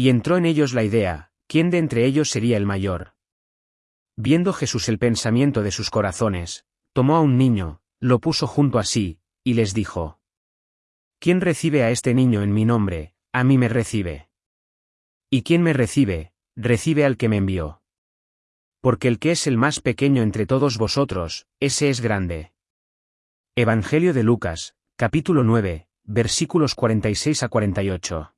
Y entró en ellos la idea, ¿quién de entre ellos sería el mayor? Viendo Jesús el pensamiento de sus corazones, tomó a un niño, lo puso junto a sí, y les dijo, ¿Quién recibe a este niño en mi nombre, a mí me recibe? Y quien me recibe, recibe al que me envió. Porque el que es el más pequeño entre todos vosotros, ese es grande. Evangelio de Lucas, capítulo 9, versículos 46 a 48.